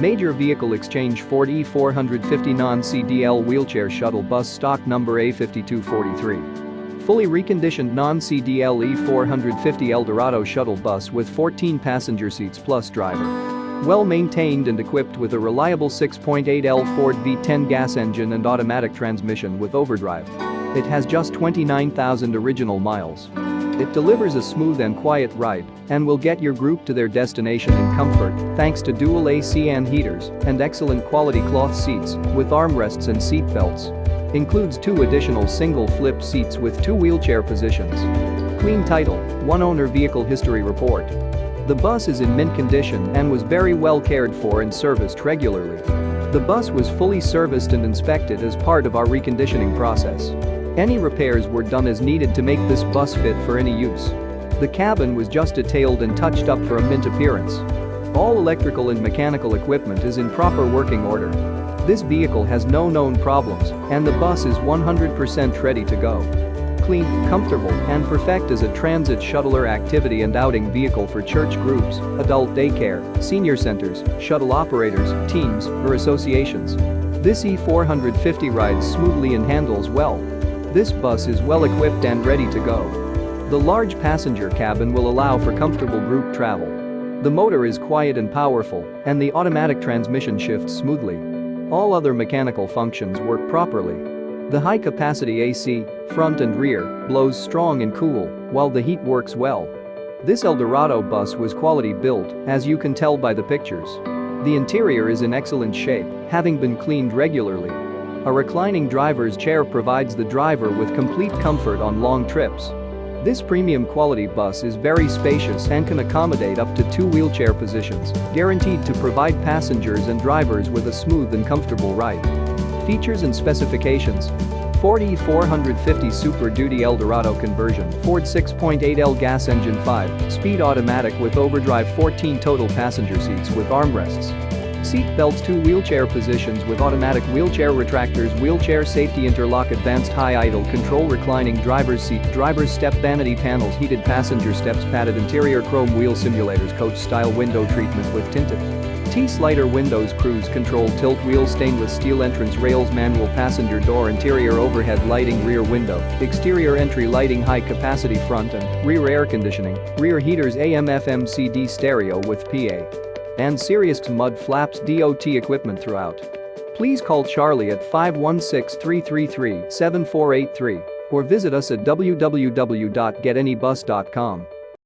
Major Vehicle Exchange Ford E450 non-CDL wheelchair shuttle bus stock number A5243. Fully reconditioned non-CDL E450 Eldorado shuttle bus with 14 passenger seats plus driver. Well maintained and equipped with a reliable 6.8L Ford V10 gas engine and automatic transmission with overdrive. It has just 29,000 original miles. It delivers a smooth and quiet ride and will get your group to their destination in comfort thanks to dual AC and heaters and excellent quality cloth seats with armrests and seat belts. Includes two additional single flip seats with two wheelchair positions. Clean title, one owner vehicle history report. The bus is in mint condition and was very well cared for and serviced regularly. The bus was fully serviced and inspected as part of our reconditioning process. Any repairs were done as needed to make this bus fit for any use. The cabin was just detailed and touched up for a mint appearance. All electrical and mechanical equipment is in proper working order. This vehicle has no known problems and the bus is 100% ready to go clean, comfortable, and perfect as a transit shuttler activity and outing vehicle for church groups, adult daycare, senior centers, shuttle operators, teams, or associations. This E450 rides smoothly and handles well. This bus is well equipped and ready to go. The large passenger cabin will allow for comfortable group travel. The motor is quiet and powerful, and the automatic transmission shifts smoothly. All other mechanical functions work properly. The high-capacity AC, front and rear, blows strong and cool, while the heat works well. This Eldorado bus was quality built, as you can tell by the pictures. The interior is in excellent shape, having been cleaned regularly. A reclining driver's chair provides the driver with complete comfort on long trips. This premium quality bus is very spacious and can accommodate up to two wheelchair positions, guaranteed to provide passengers and drivers with a smooth and comfortable ride. Features and specifications Ford E450 Super Duty Eldorado conversion, Ford 6.8L gas engine 5, speed automatic with overdrive 14 total passenger seats with armrests. Seat belts 2 wheelchair positions with automatic wheelchair retractors wheelchair safety interlock advanced high idle control reclining driver's seat driver's step vanity panels heated passenger steps padded interior chrome wheel simulators coach style window treatment with tinted T-slider windows cruise control tilt wheel stainless steel entrance rails manual passenger door interior overhead lighting rear window, exterior entry lighting high capacity front and rear air conditioning, rear heaters AM FM CD stereo with PA. And Sirius mud flaps DOT equipment throughout. Please call Charlie at 516-333-7483 or visit us at www.getanybus.com.